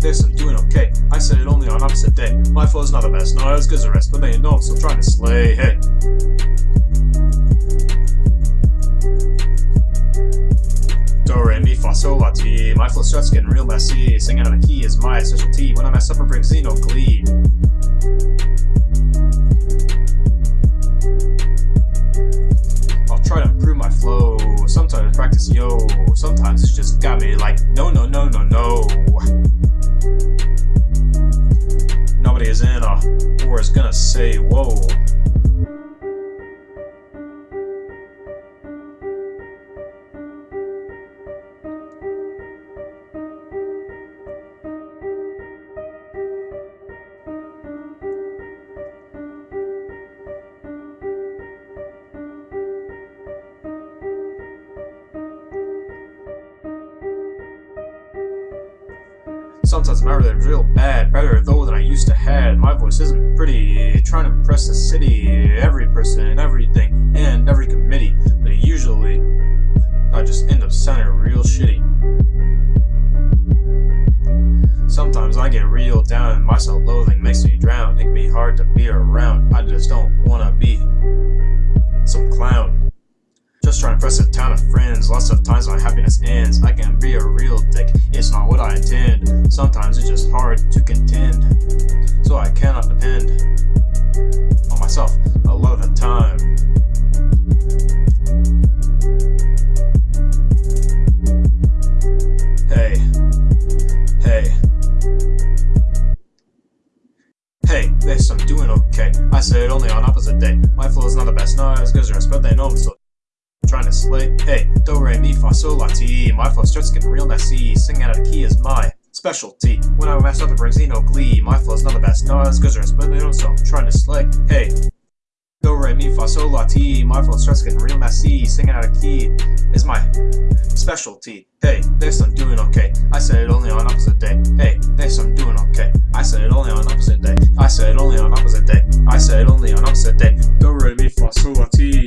this, I'm doing okay. I said it only on opposite day. My flow's not the best, not as good as the rest, but they know I'm still trying to slay. Hey. Do, re, ti. My flow starts getting real messy. Singing on a key is my specialty. When I mess up, it brings no glee. I'll try to improve my flow. Sometimes practice yo. Sometimes it's just got me like no, no, no, no, no. Nobody is in or is gonna say whoa. Sometimes my rhythm's real bad, better though than I used to had. My voice isn't pretty, trying to impress the city, every person, everything, and every committee. But usually, I just end up sounding real shitty. Sometimes I get real down and my self-loathing makes me drown. It can be hard to be around, I just don't wanna be some clown. Just trying to impress a town of friends. Lots of times my happiness ends. I can be a real dick. It's not what I intend. Sometimes it's just hard to contend. So I cannot depend on myself a lot of the time. Hey. Hey. Hey, this, I'm doing okay. I said only on opposite day. My flow is not the best, not as good as but they know I'm still trying to slay. Hey, do re mi fa sol la ti. My flow starts getting real messy. Singing out of key is my specialty. When I mess up, it brings no glee. My flow's not the best, not as good as the rest, but they so I'm trying to slay. Hey. Do re mi fa sol la ti. My flow starts getting real messy. Singing out of key is my specialty. Hey, this I'm doing okay. I said it only on opposite day. Hey, this I'm doing okay. I said it only on opposite day. I said it only on opposite day. I said it only on opposite day. Do re mi fa sol la ti.